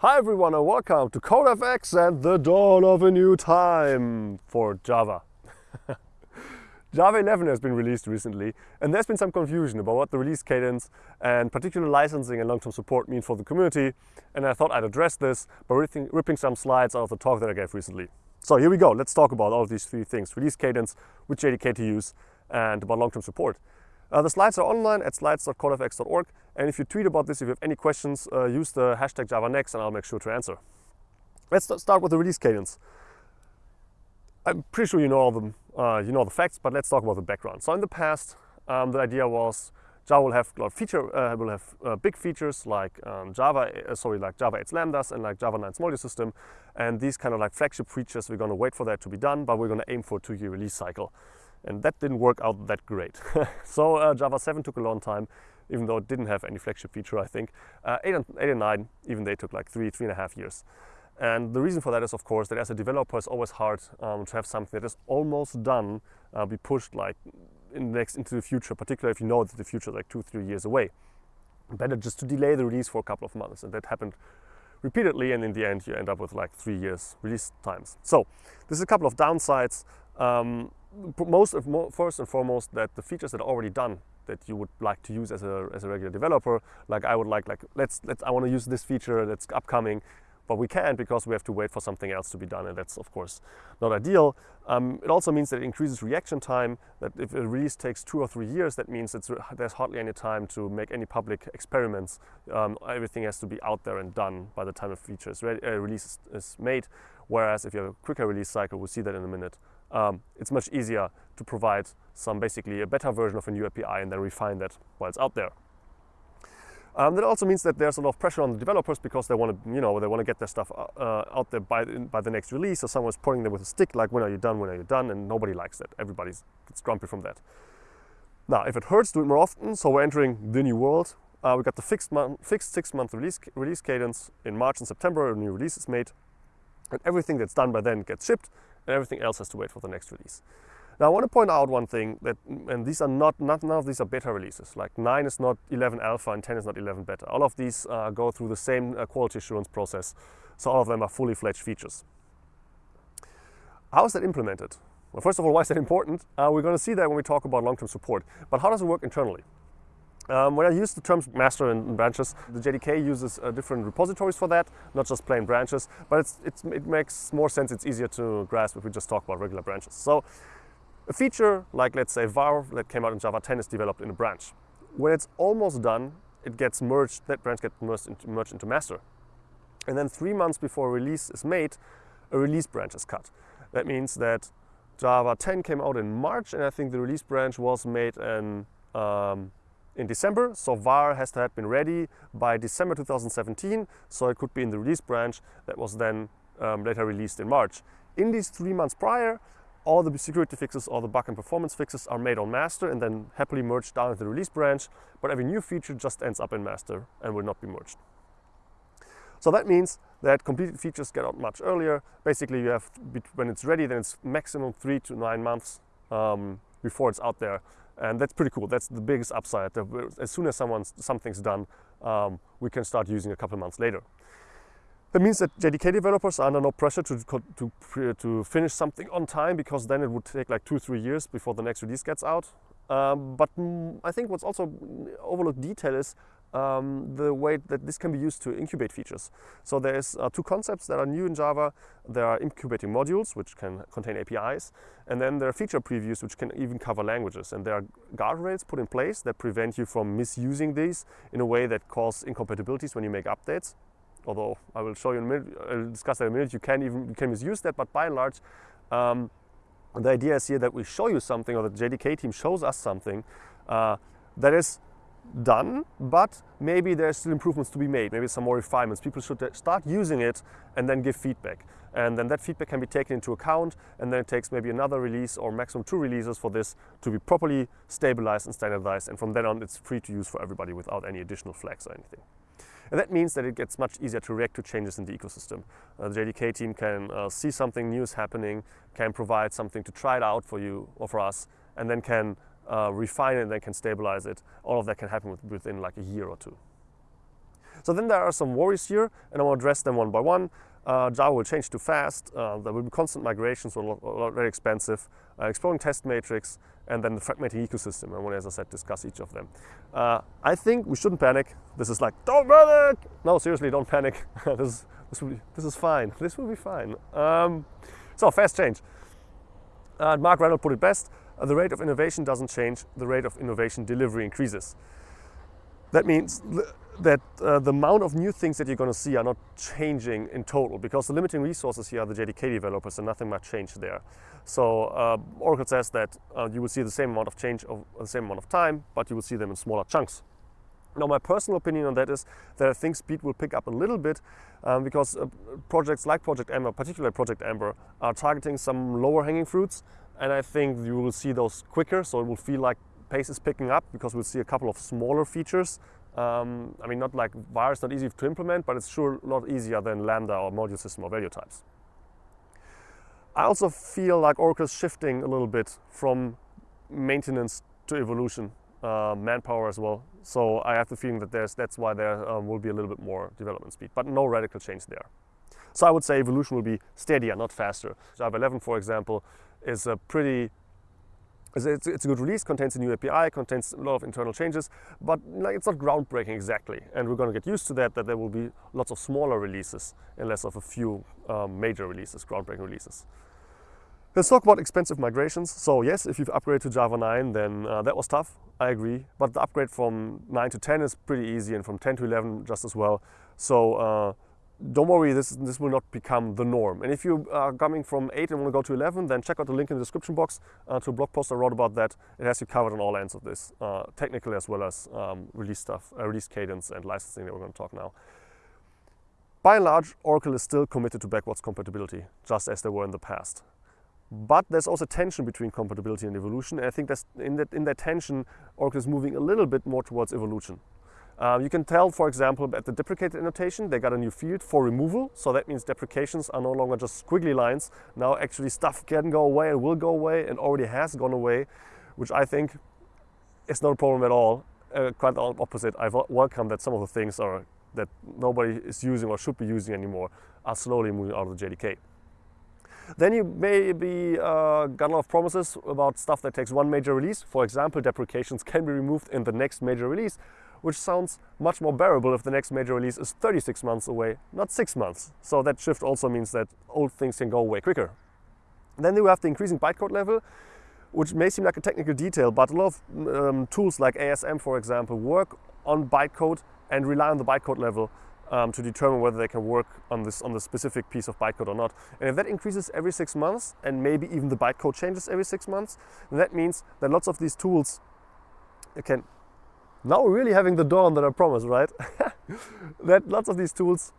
Hi everyone and welcome to CodeFX and the dawn of a new time for Java. Java 11 has been released recently and there's been some confusion about what the release cadence and particular licensing and long-term support mean for the community and I thought I'd address this by ripping, some slides out of the talk that I gave recently. So here we go, let's talk about all of these three things, release cadence, which JDK to use and about long-term support. Uh, the slides are online at slides.codefx.org and if you tweet about this, if you have any questions, uh, use the hashtag JavaNext and I'll make sure to answer. Let's start with the release cadence. I'm pretty sure you know all the, uh, you know the facts, but let's talk about the background. So in the past, um, the idea was Java will have feature, uh, will have uh, big features like um, Java, uh, sorry, like Java 8 Lambdas and like Java 9 module system. And these kind of like flagship features, we're going to wait for that to be done, but we're going to aim for a two-year release cycle. And that didn't work out that great. so uh, Java 7 took a long time, even though it didn't have any flagship feature, I think. Uh, 8, and, 8 and 9, even they took like three, three and a half years. And the reason for that is, of course, that as a developer, it's always hard um, to have something that is almost done uh, be pushed like in the next into the future, particularly if you know that the future is like two, three years away. Better just to delay the release for a couple of months, and that happened repeatedly, and in the end, you end up with like three years release times. So, this is a couple of downsides. Um, most of, first and foremost that the features that are already done that you would like to use as a, as a regular developer like I would like like let's let's I want to use this feature that's upcoming but we can't because we have to wait for something else to be done and that's of course not ideal. Um, it also means that it increases reaction time that if a release takes two or three years that means it's, there's hardly any time to make any public experiments. Um, everything has to be out there and done by the time a feature is ready, uh, release is made whereas if you have a quicker release cycle we'll see that in a minute um, it's much easier to provide some basically a better version of a new API and then refine that while it's out there. Um, that also means that there's a lot of pressure on the developers because they want to, you know, they want to get their stuff uh, out there by, by the next release. So someone's pointing them with a stick, like, when are you done, when are you done? And nobody likes that. Everybody gets grumpy from that. Now, if it hurts, do it more often. So we're entering the new world. Uh, we got the fixed, fixed six-month release, release cadence. In March and September, a new release is made. And everything that's done by then gets shipped and everything else has to wait for the next release. Now I want to point out one thing that, and these are not, not none of these are beta releases. Like 9 is not 11 alpha and 10 is not 11 beta. All of these uh, go through the same uh, quality assurance process. So all of them are fully fledged features. How is that implemented? Well, first of all, why is that important? Uh, we're going to see that when we talk about long-term support. But how does it work internally? Um, when I use the terms master and branches, the JDK uses uh, different repositories for that, not just plain branches, but it's, it's, it makes more sense, it's easier to grasp if we just talk about regular branches. So a feature like, let's say, var that came out in Java 10 is developed in a branch. When it's almost done, it gets merged, that branch gets merged into, merged into master. And then three months before release is made, a release branch is cut. That means that Java 10 came out in March, and I think the release branch was made in um, in December. So VAR has to have been ready by December 2017. So it could be in the release branch that was then um, later released in March. In these three months prior, all the security fixes, all the bug and performance fixes are made on master and then happily merged down into the release branch. But every new feature just ends up in master and will not be merged. So that means that completed features get out much earlier. Basically, you have, when it's ready, then it's maximum three to nine months um, before it's out there and that's pretty cool. That's the biggest upside. As soon as someone's, something's done, um, we can start using a couple months later. That means that JDK developers are under no pressure to, to, to finish something on time because then it would take like two, three years before the next release gets out. Um, but mm, I think what's also overlooked detail is um, the way that this can be used to incubate features. So there's uh, two concepts that are new in Java. There are incubating modules, which can contain APIs, and then there are feature previews, which can even cover languages. And there are guardrails put in place that prevent you from misusing these in a way that cause incompatibilities when you make updates. Although I will show you in a minute, I'll discuss that in a minute, you can even you can misuse that, but by and large, um, the idea is here that we show you something or the JDK team shows us something uh, that is done, but maybe there's still improvements to be made, maybe some more refinements. People should start using it and then give feedback. And then that feedback can be taken into account and then it takes maybe another release or maximum two releases for this to be properly stabilized and standardized. And from then on, it's free to use for everybody without any additional flags or anything. And that means that it gets much easier to react to changes in the ecosystem. Uh, the JDK team can uh, see something new is happening, can provide something to try it out for you or for us, and then can uh, refine it and then can stabilize it. All of that can happen with, within like a year or two. So then there are some worries here, and I to address them one by one. Uh, Java will change too fast. Uh, there will be constant migrations, so a lot, a lot very expensive. Uh, exploring test matrix, and then the fragmenting ecosystem. I want as I said, discuss each of them. Uh, I think we shouldn't panic. This is like, don't panic! No, seriously, don't panic. this, this, will be, this is fine. This will be fine. Um, so, fast change. Uh, Mark Reinhold put it best. Uh, the rate of innovation doesn't change. The rate of innovation delivery increases. That means that uh, the amount of new things that you're going to see are not changing in total because the limiting resources here are the JDK developers and nothing much changed there. So uh, Oracle says that uh, you will see the same amount of change of the same amount of time, but you will see them in smaller chunks. Now, my personal opinion on that is that I think speed will pick up a little bit um, because uh, projects like Project Amber, particularly Project Amber, are targeting some lower hanging fruits. And I think you will see those quicker, so it will feel like pace is picking up because we'll see a couple of smaller features um, I mean, not like var is not easy to implement, but it's sure a lot easier than Lambda or module system or value types. I also feel like Oracle is shifting a little bit from maintenance to evolution, uh, manpower as well. So I have the feeling that there's, that's why there um, will be a little bit more development speed, but no radical change there. So I would say evolution will be steadier, not faster. Java 11, for example, is a pretty it's, a good release, contains a new API, contains a lot of internal changes, but it's not groundbreaking exactly. And we're going to get used to that, that there will be lots of smaller releases and less of a few um, major releases, groundbreaking releases. Let's talk about expensive migrations. So yes, if you've upgraded to Java 9, then uh, that was tough, I agree. But the upgrade from 9 to 10 is pretty easy and from 10 to 11 just as well. So uh, don't worry, this, this will not become the norm. And if you are coming from 8 and want to go to 11, then check out the link in the description box uh, to a blog post I wrote about that. It has you covered on all ends of this, uh, technical as well as um, release stuff, uh, release cadence and licensing that we're going to talk now. By and large, Oracle is still committed to backwards compatibility, just as they were in the past. But there's also tension between compatibility and evolution, and I think that's in that, in that tension, Oracle is moving a little bit more towards evolution. Uh, you can tell, for example, at the deprecated annotation, they got a new field for removal. So that means deprecations are no longer just squiggly lines. Now actually stuff can go away and will go away and already has gone away, which I think is not a problem at all. Uh, quite the opposite. I welcome that some of the things are that nobody is using or should be using anymore are slowly moving out of the JDK. Then you maybe uh, got a lot of promises about stuff that takes one major release. For example, deprecations can be removed in the next major release which sounds much more bearable if the next major release is 36 months away, not 6 months. So that shift also means that old things can go away quicker. Then you have the increasing bytecode level, which may seem like a technical detail, but a lot of um, tools like ASM, for example, work on bytecode and rely on the bytecode level um, to determine whether they can work on this on the specific piece of bytecode or not. And if that increases every six months, and maybe even the bytecode changes every six months, that means that lots of these tools can now we're really having the dawn that I promised, right? that lots of these tools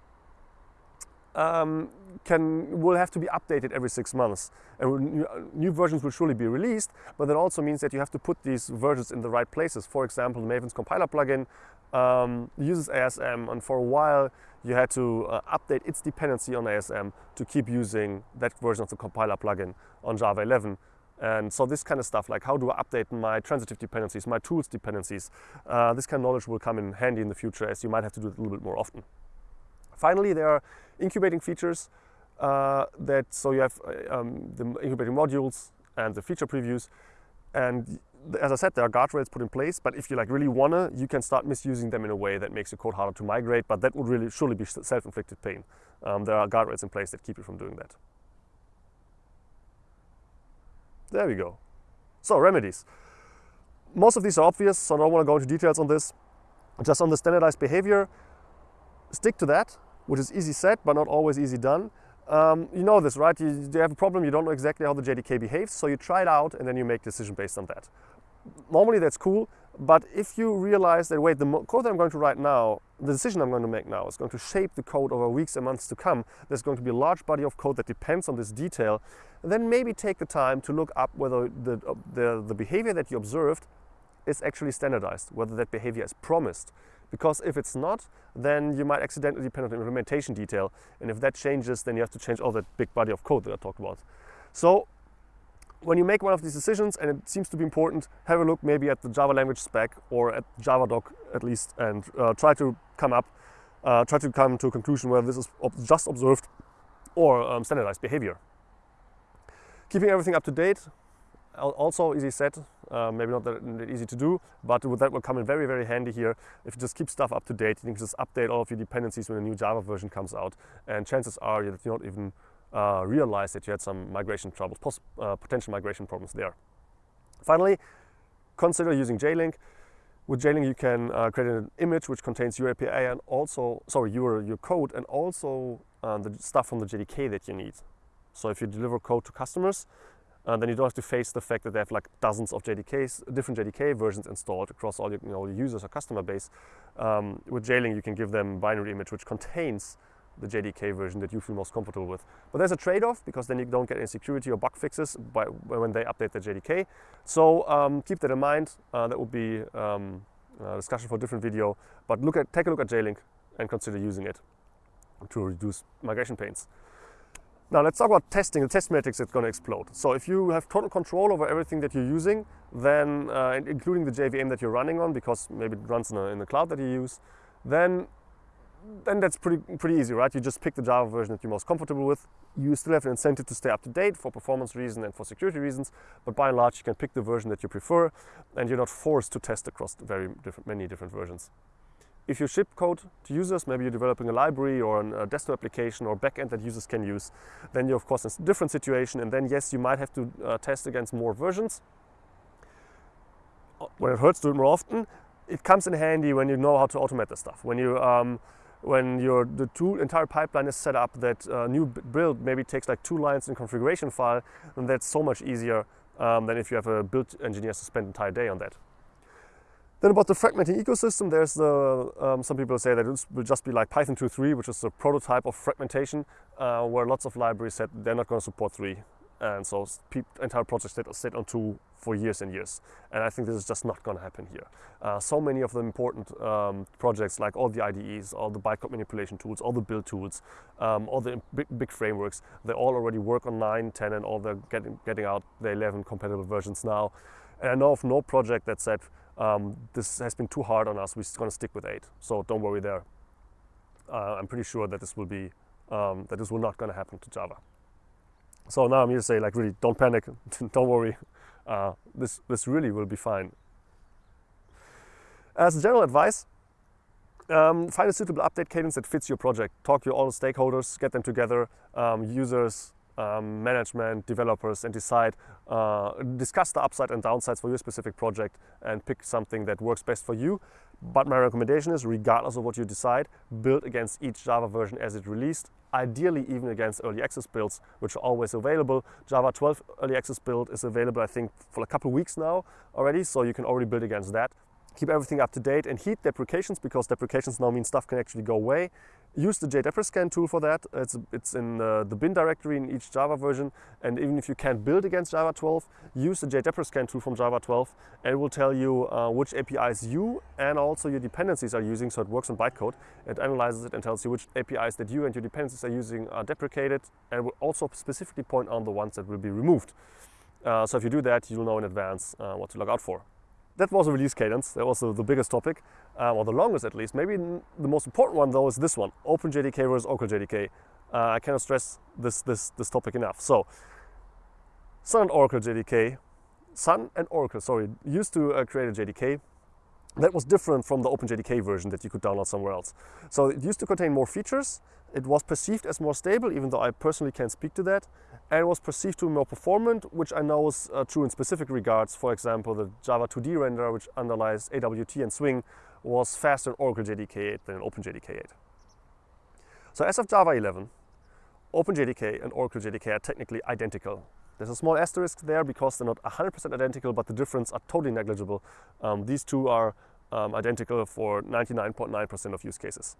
um, can will have to be updated every six months. And new versions will surely be released, but that also means that you have to put these versions in the right places. For example, Maven's compiler plugin um, uses ASM, and for a while you had to uh, update its dependency on ASM to keep using that version of the compiler plugin on Java 11. And so this kind of stuff, like how do I update my transitive dependencies, my tools dependencies, uh, this kind of knowledge will come in handy in the future as you might have to do it a little bit more often. Finally, there are incubating features uh, that, so you have uh, um, the incubating modules and the feature previews. And as I said, there are guardrails put in place, but if you like really wanna, you can start misusing them in a way that makes your code harder to migrate, but that would really surely be self-inflicted pain. Um, there are guardrails in place that keep you from doing that. There we go. So remedies. Most of these are obvious, so I don't want to go into details on this. Just on the standardized behavior, stick to that, which is easy said, but not always easy done. Um, you know this, right? You, you have a problem, you don't know exactly how the JDK behaves, so you try it out and then you make decision based on that. Normally that's cool, but if you realize that, wait, the code that I'm going to write now, the decision I'm going to make now is going to shape the code over weeks and months to come, there's going to be a large body of code that depends on this detail, then maybe take the time to look up whether the, the, the behavior that you observed is actually standardized, whether that behavior is promised. Because if it's not, then you might accidentally depend on the implementation detail. And if that changes, then you have to change all that big body of code that I talked about. So when you make one of these decisions, and it seems to be important, have a look maybe at the Java language spec or at Javadoc at least, and uh, try to come up uh, try to come to a conclusion whether this is ob just observed or um, standardized behavior. Keeping everything up to date, also easy set, uh, maybe not that easy to do, but that will come in very, very handy here. If you just keep stuff up to date, you can just update all of your dependencies when a new Java version comes out, and chances are that you don't even uh, realize that you had some migration troubles, uh, potential migration problems there. Finally, consider using JLink. With JLink, you can uh, create an image which contains your API and also, sorry, your, your code and also uh, the stuff from the JDK that you need. So if you deliver code to customers, uh, then you don't have to face the fact that they have like dozens of JDKs, different JDK versions installed across all your, you know, users or customer base. Um, with JLink, you can give them binary image which contains the JDK version that you feel most comfortable with. But there's a trade-off because then you don't get any security or bug fixes by, when they update the JDK. So um, keep that in mind. Uh, that would be um, a discussion for a different video. But look at, take a look at JLink and consider using it to reduce migration pains. Now let's talk about testing. The test matrix is going to explode. So if you have total control over everything that you're using, then uh, including the JVM that you're running on, because maybe it runs in, a, in the cloud that you use, then then that's pretty, pretty easy, right? You just pick the Java version that you're most comfortable with. You still have an incentive to stay up to date for performance reasons and for security reasons, but by and large, you can pick the version that you prefer, and you're not forced to test across very different, many different versions. If you ship code to users, maybe you're developing a library or a desktop application or backend that users can use, then you're of course in a different situation, and then yes, you might have to uh, test against more versions. When it hurts do it more often, it comes in handy when you know how to automate the stuff. When you um, when your the entire pipeline is set up that a uh, new build maybe takes like two lines in configuration file, then that's so much easier um, than if you have a build engineer to spend entire day on that. Then about the fragmenting ecosystem, there's the, um, some people say that it will just be like Python 2.3, which is the prototype of fragmentation, uh, where lots of libraries said they're not going to support 3. And so entire projects sit, sit on 2 for years and years. And I think this is just not going to happen here. Uh, so many of the important um, projects, like all the IDEs, all the bytecode manipulation tools, all the build tools, um, all the big, big, frameworks, they all already work on 9, 10, and all they're getting, getting out the 11 compatible versions now. And I know of no project that said, um, this has been too hard on us, we're going to stick with 8. So don't worry there. Uh, I'm pretty sure that this will be, um, that this will not going to happen to Java. So now I'm here to say, like, really, don't panic, don't worry uh, this, this really will be fine. As a general advice, um, find a suitable update cadence that fits your project. Talk to all the stakeholders, get them together, um, users, um, management, developers, and decide, uh, discuss the upside and downsides for your specific project and pick something that works best for you. But my recommendation is, regardless of what you decide, build against each Java version as it released, ideally even against early access builds, which are always available. Java 12 early access build is available, I think, for a couple weeks now already, so you can already build against that keep everything up to date and heat deprecations because deprecations now mean stuff can actually go away. Use the JDepreScan tool for that. It's, it's in the bin directory in each Java version. And even if you can't build against Java 12, use the JDepreScan tool from Java 12 and it will tell you uh, which APIs you and also your dependencies are using. So it works on bytecode. It analyzes it and tells you which APIs that you and your dependencies are using are deprecated and will also specifically point on the ones that will be removed. Uh, so if you do that, you'll know in advance uh, what to look out for that was a release cadence. That was the, the biggest topic, um, or the longest at least. Maybe the most important one though is this one, OpenJDK versus Oracle JDK. Uh, I cannot stress this, this, this topic enough. So, Sun and Oracle JDK, Sun and Oracle, sorry, used to uh, create a JDK that was different from the OpenJDK version that you could download somewhere else. So it used to contain more features. It was perceived as more stable, even though I personally can't speak to that and was perceived to be more performant, which I know is uh, true in specific regards. For example, the Java 2D renderer, which underlies AWT and Swing, was faster in Oracle JDK 8 than in OpenJDK 8. So as of Java 11, OpenJDK and Oracle JDK are technically identical. There's a small asterisk there because they're not 100% identical, but the difference are totally negligible. Um, these two are um, identical for 99.9% .9 of use cases.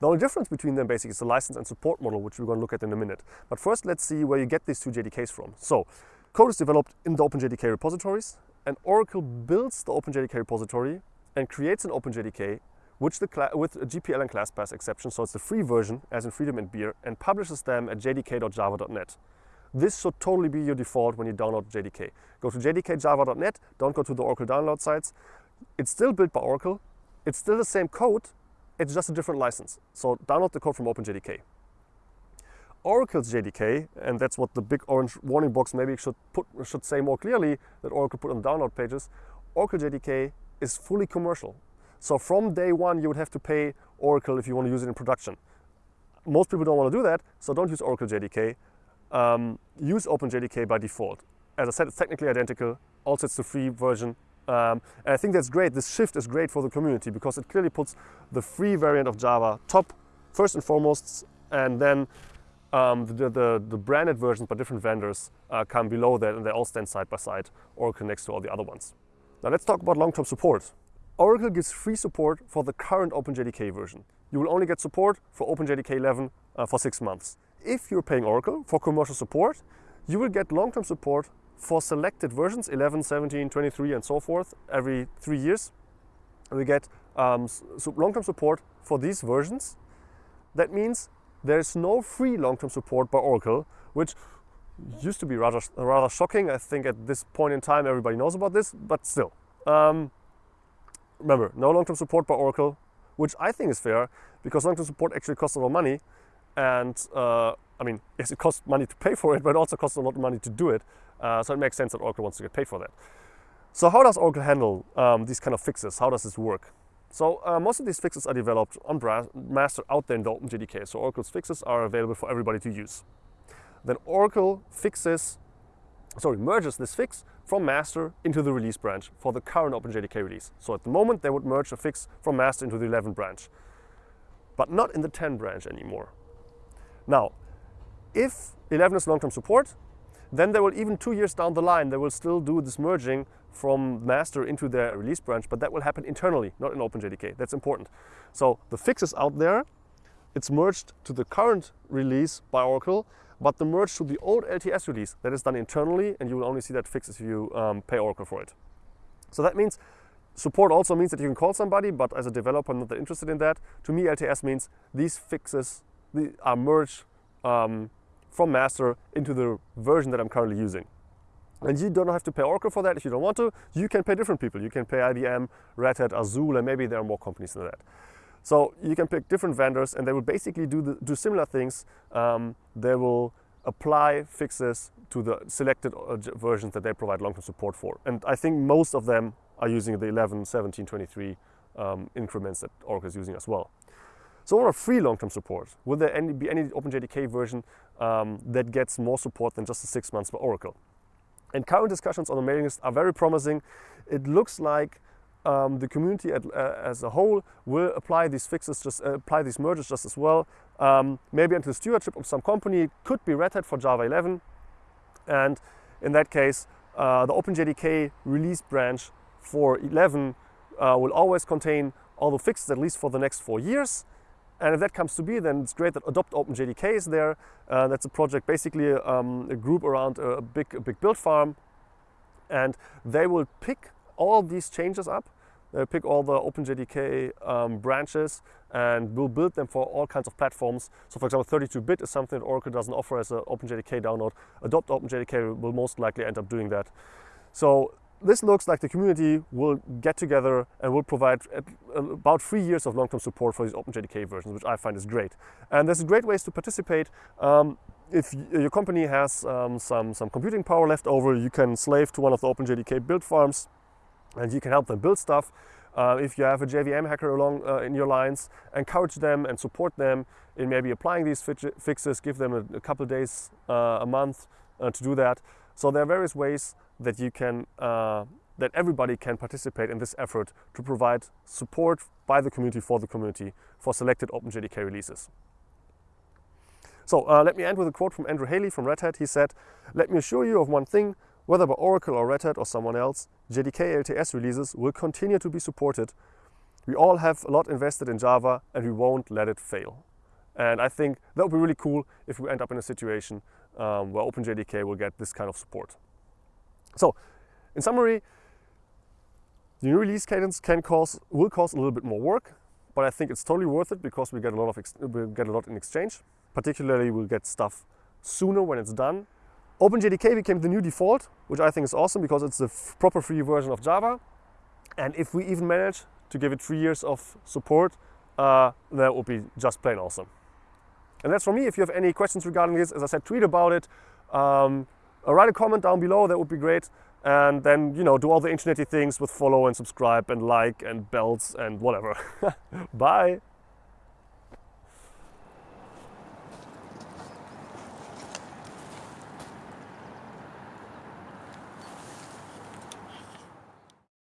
The only difference between them basically is the license and support model, which we're going to look at in a minute. But first, let's see where you get these two JDKs from. So, code is developed in the OpenJDK repositories, and Oracle builds the OpenJDK repository and creates an OpenJDK which the with a GPL and Classpath exception, so it's the free version, as in Freedom and Beer, and publishes them at jdk.java.net. This should totally be your default when you download JDK. Go to jdkjava.net, don't go to the Oracle download sites. It's still built by Oracle. It's still the same code, it's just a different license. So download the code from OpenJDK. Oracle's JDK, and that's what the big orange warning box maybe should put should say more clearly that Oracle put on download pages. Oracle JDK is fully commercial. So from day one, you would have to pay Oracle if you want to use it in production. Most people don't want to do that, so don't use Oracle JDK. Um, use OpenJDK by default. As I said, it's technically identical. Also, it's the free version. Um, and I think that's great. This shift is great for the community because it clearly puts the free variant of Java top, first and foremost, and then um, the, the, the, branded versions by different vendors uh, come below that and they all stand side by side, Oracle next to all the other ones. Now let's talk about long-term support. Oracle gives free support for the current OpenJDK version. You will only get support for OpenJDK 11 uh, for six months. If you're paying Oracle for commercial support, you will get long-term support for selected versions, 11, 17, 23, and so forth, every three years. We get um, long-term support for these versions. That means there's no free long-term support by Oracle, which used to be rather, rather shocking. I think at this point in time, everybody knows about this, but still. Um, remember, no long-term support by Oracle, which I think is fair because long-term support actually costs a lot of money. And uh, I mean, yes, it costs money to pay for it, but it also costs a lot of money to do it. Uh, so it makes sense that Oracle wants to get paid for that. So how does Oracle handle um, these kind of fixes? How does this work? So uh, most of these fixes are developed on master out there in the OpenJDK. So Oracle's fixes are available for everybody to use. Then Oracle fixes, sorry, merges this fix from master into the release branch for the current OpenJDK release. So at the moment, they would merge a fix from master into the 11 branch, but not in the 10 branch anymore. Now, if 11 is long-term support, then they will even two years down the line, they will still do this merging from master into their release branch, but that will happen internally, not in OpenJDK. That's important. So the fix is out there. It's merged to the current release by Oracle, but the merge to the old LTS release, that is done internally, and you will only see that fix if you um, pay Oracle for it. So that means support also means that you can call somebody, but as a developer, I'm not that interested in that. To me, LTS means these fixes are merged um, from master into the version that I'm currently using. And you don't have to pay Oracle for that if you don't want to. You can pay different people. You can pay IBM, Red Hat, Azul, and maybe there are more companies than that. So you can pick different vendors and they will basically do, the, do similar things. Um, they will apply fixes to the selected uh, versions that they provide long-term support for. And I think most of them are using the 11, 17, 23 um, increments that Oracle is using as well. So what are free long-term support? Will there any, be any OpenJDK version um, that gets more support than just the six months for Oracle? And current discussions on the mailing list are very promising. It looks like um, the community at, uh, as a whole will apply these fixes, just uh, apply these mergers just as well. Um, maybe the stewardship of some company. It could be Red Hat for Java 11. And in that case, uh, the OpenJDK release branch for 11 uh, will always contain all the fixes, at least for the next four years. And if that comes to be, then it's great that Adopt OpenJDK is there. Uh, that's a project, basically um, a group around a big, a big build farm. And they will pick all these changes up. They'll pick all the OpenJDK um, branches and will build them for all kinds of platforms. So for example, 32-bit is something that Oracle doesn't offer as an OpenJDK download. Adopt OpenJDK will most likely end up doing that. So this looks like the community will get together and will provide about three years of long-term support for these OpenJDK versions, which I find is great. And there's great ways to participate. Um, if your company has um, some, some computing power left over, you can slave to one of the OpenJDK build farms and you can help them build stuff. Uh, if you have a JVM hacker along uh, in your lines, encourage them and support them in maybe applying these fixes, give them a, a couple days, uh, a month uh, to do that. So there are various ways that you can, uh, that everybody can participate in this effort to provide support by the community for the community for selected OpenJDK releases. So uh, let me end with a quote from Andrew Haley from Red Hat. He said, let me assure you of one thing, whether by Oracle or Red Hat or someone else, JDK LTS releases will continue to be supported. We all have a lot invested in Java and we won't let it fail. And I think that would be really cool if we end up in a situation um, where OpenJDK will get this kind of support. So, in summary, the new release cadence can cause, will cause a little bit more work, but I think it's totally worth it because we get a lot of we get a lot in exchange. Particularly, we'll get stuff sooner when it's done. OpenJDK became the new default, which I think is awesome because it's the proper free version of Java. And if we even manage to give it three years of support uh, that would be just plain awesome. And that's for me. If you have any questions regarding this, as I said, tweet about it. Um, Uh, write a comment down below, that would be great. And then, you know, do all the internety things with follow and subscribe and like and bells and whatever. Bye.